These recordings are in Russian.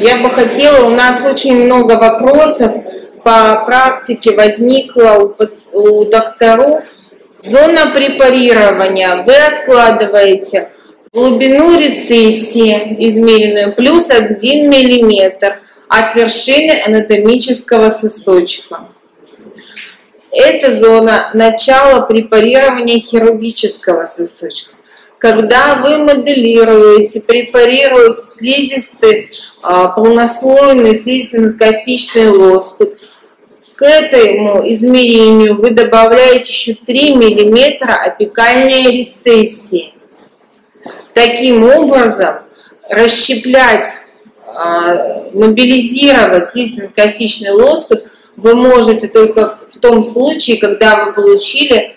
Я бы хотела, у нас очень много вопросов по практике возникло у, у докторов. Зона препарирования. Вы откладываете глубину рецессии, измеренную, плюс 1 мм от вершины анатомического сосочка. Это зона начала препарирования хирургического сосочка когда вы моделируете, препарируете слизистый, а, полнослойный слизистый-костичный лоскут, к этому измерению вы добавляете еще 3 мм опекальной рецессии. Таким образом, расщеплять, а, мобилизировать слизистый-костичный лоскут вы можете только в том случае, когда вы получили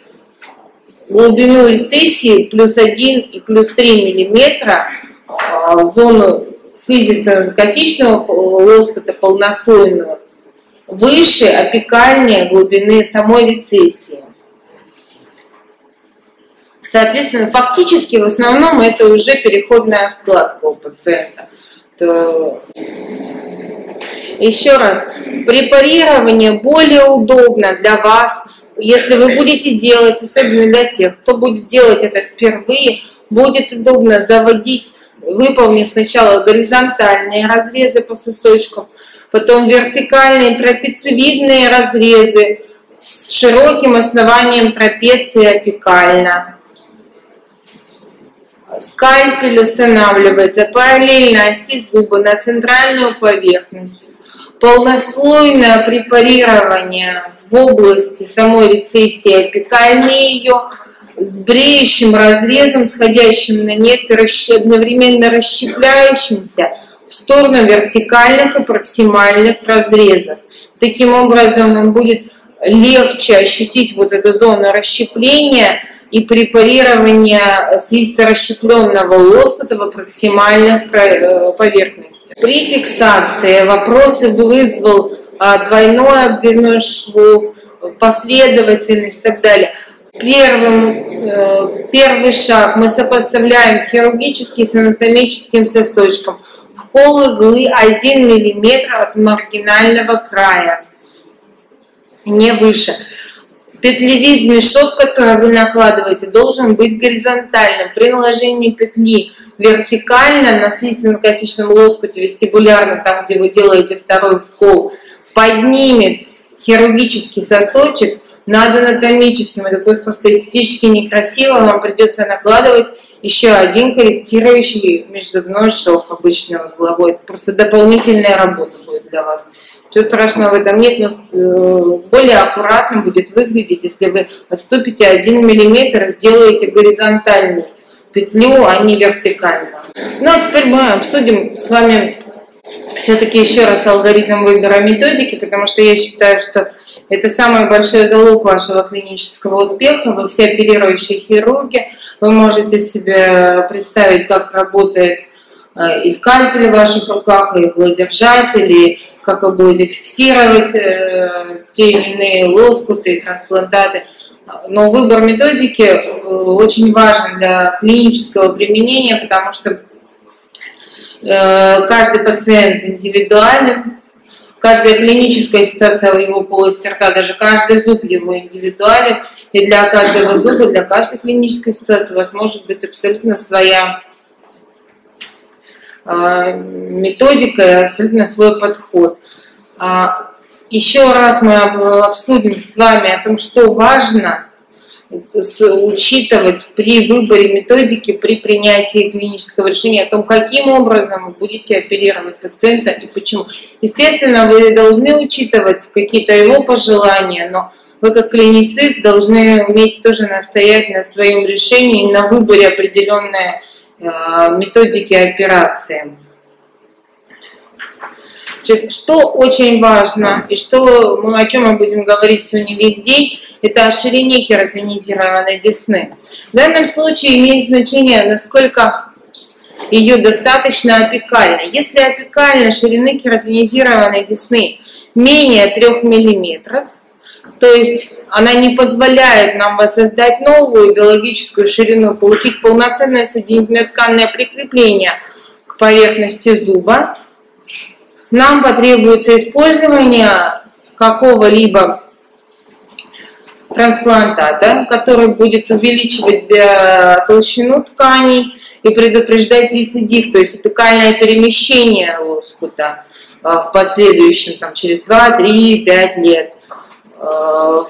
глубину рецессии плюс 1 и плюс 3 миллиметра а, в зону слизисто-костичного лоскута полнослойного выше опекальной глубины самой рецессии. Соответственно, фактически в основном это уже переходная складка у пациента. То... Еще раз, препарирование более удобно для вас если вы будете делать, особенно для тех, кто будет делать это впервые, будет удобно заводить, выполнить сначала горизонтальные разрезы по сосочкам, потом вертикальные трапециевидные разрезы с широким основанием трапеции апикально. Скальпель устанавливается параллельно оси зуба на центральную поверхность полнослойное препарирование в области самой рецессии апикальной ее с бреющим разрезом, сходящим на нет одновременно расщепляющимся в сторону вертикальных и проксимальных разрезов. Таким образом, вам будет легче ощутить вот эту зону расщепления и препарирования слизисто-расщепленного лоскута в проксимальных э, поверхностях. При фиксации вопросы вызвал двойной обвивной швов, последовательность и так далее. Первым, э, первый шаг мы сопоставляем хирургический с анатомическим сосочком. Вкол иглы 1 мм от маргинального края, не выше. Петлевидный шов, который вы накладываете, должен быть горизонтальным. При наложении петли вертикально на слизистно-косичном лоскуте вестибулярно, там, где вы делаете второй вкол, поднимет хирургический сосочек над анатомическим. Это будет просто эстетически некрасиво. Вам придется накладывать еще один корректирующий межзубной шов, обычный узловой. Это просто дополнительная работа будет для вас. Ничего страшного в этом нет, но э, более аккуратно будет выглядеть, если вы отступите 1 мм, сделаете горизонтальную петлю, а не вертикально. Ну а теперь мы обсудим с вами все-таки еще раз алгоритм выбора методики, потому что я считаю, что это самый большой залог вашего клинического успеха. Вы все оперирующие хирурги, вы можете себе представить, как работает э, и скальпель в ваших руках, и иглодержатель, и как вы будете фиксировать э, те или иные лоскуты и трансплантаты. Но выбор методики э, очень важен для клинического применения, потому что каждый пациент индивидуален, каждая клиническая ситуация в его полости рта, даже каждый зуб его индивидуален, и для каждого зуба, для каждой клинической ситуации у вас может быть абсолютно своя э, методика и абсолютно свой подход. А, еще раз мы обсудим с вами о том, что важно учитывать при выборе методики, при принятии клинического решения о том, каким образом вы будете оперировать пациента и почему. Естественно, вы должны учитывать какие-то его пожелания, но вы как клиницист должны уметь тоже настоять на своем решении, на выборе определенной э, методики операции. Что очень важно и что мы, о чем мы будем говорить сегодня весь день, это о ширине кератинизированной десны. В данном случае имеет значение, насколько ее достаточно опекально. Если опекально ширины кератинизированной десны менее 3 мм, то есть она не позволяет нам воссоздать новую биологическую ширину, получить полноценное соединительное тканное прикрепление к поверхности зуба, нам потребуется использование какого-либо трансплантата, который будет увеличивать толщину тканей и предупреждать рецидив, то есть апикальное перемещение лоскута а, в последующем, там, через 2, 3, 5 лет. А,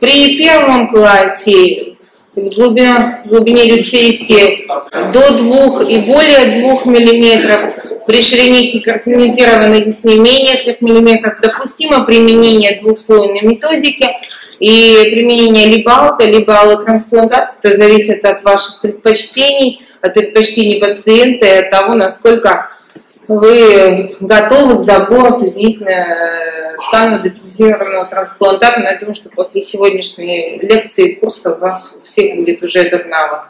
при первом классе в глубине, в глубине рецессии до 2 и более 2 миллиметров при ширине гипертонизированной десны менее 3 мм допустимо применение двухслойной методики и применение либо аута, либо аллотрансплантат. Это зависит от ваших предпочтений, от предпочтений пациента и от того, насколько вы готовы к забору соединительно тканного депрессированного трансплантата. Но я думаю, что после сегодняшней лекции и курса у вас всех будет уже этот навык.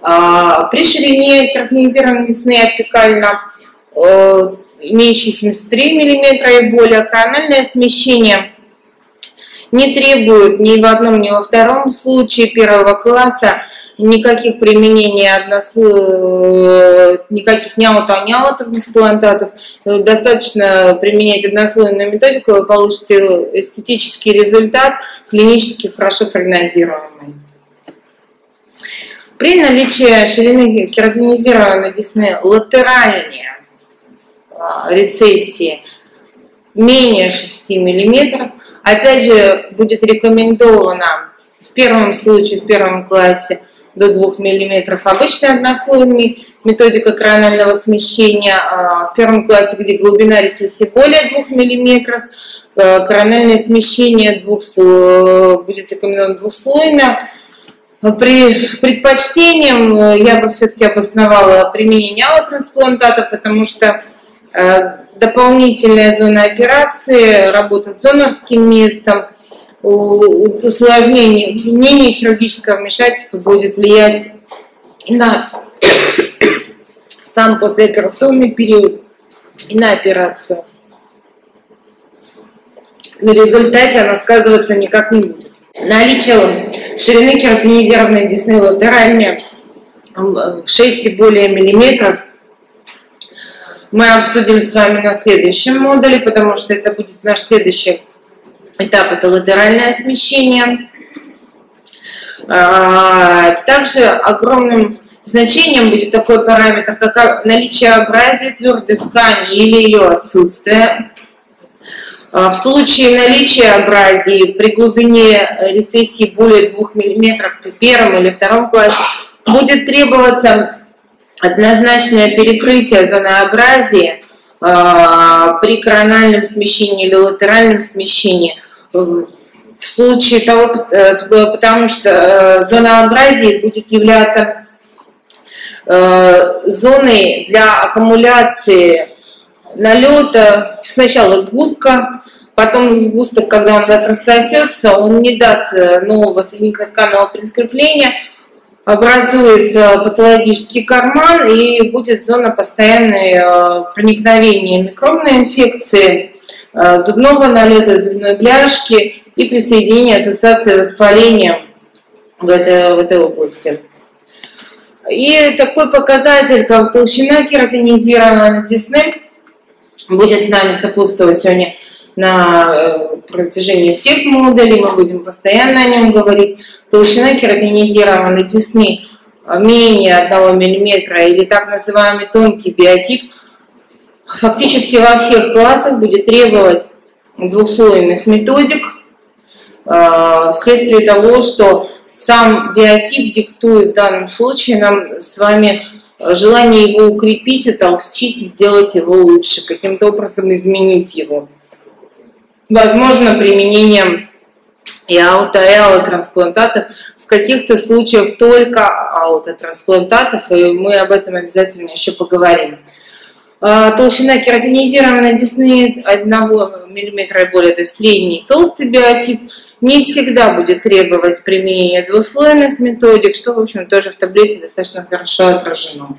А, при ширине кератинизированной десны апикально Э, имеющий 73 мм и более, корональное смещение не требует ни в одном, ни во втором случае первого класса никаких применений односло... никаких няута, няута трансплантатов. Достаточно применять однослойную методику, вы получите эстетический результат, клинически хорошо прогнозируемый. При наличии ширины кератинизированной десны латеральнее рецессии менее 6 мм. Опять же, будет рекомендовано в первом случае, в первом классе, до 2 мм обычная однослойный методика коронального смещения. А в первом классе, где глубина рецессии более 2 мм, э, корональное смещение двух, будет рекомендовано двухслойно. При предпочтением э, я бы все-таки обосновала применение аллотрансплантата, потому что Э, дополнительная зона операции, работа с донорским местом, усложнение, не хирургического вмешательства будет влиять на сам послеоперационный период и на операцию. На результате она сказываться никак не будет. Наличие ширины кератинизированной десны латеральной в 6 и более миллиметров мы обсудим с вами на следующем модуле, потому что это будет наш следующий этап, это латеральное смещение. А, также огромным значением будет такой параметр, как наличие абразии твердой ткани или ее отсутствие. А, в случае наличия абразии при глубине рецессии более 2 мм при первом или втором классе будет требоваться однозначное перекрытие зонообразия э, при корональном смещении или латеральном смещении в случае того, э, потому что э, зонообразие будет являться зоной для аккумуляции налета сначала сгустка, потом сгусток, когда он у вас рассосется, он не даст нового соединительно-тканного прискрепления, образуется патологический карман и будет зона постоянной э, проникновения микробной инфекции, э, зубного налета, зубной бляшки и присоединения ассоциации воспаления в этой, в этой области. И такой показатель, как толщина кератинизированной десны, будет с нами сопутствовать сегодня на э, протяжении всех модулей, мы будем постоянно о нем говорить. Толщина кератинизированной десны менее 1 мм или так называемый тонкий биотип фактически во всех классах будет требовать двухслойных методик э, вследствие того, что сам биотип диктует в данном случае нам с вами желание его укрепить, утолстить, сделать его лучше, каким-то образом изменить его возможно применение и ауто, и аутотрансплантатов. В каких-то случаях только аутотрансплантатов, и мы об этом обязательно еще поговорим. А, толщина кератинизированной десны 1 мм и более, то есть средний толстый биотип, не всегда будет требовать применения двуслойных методик, что, в общем, тоже в таблице достаточно хорошо отражено.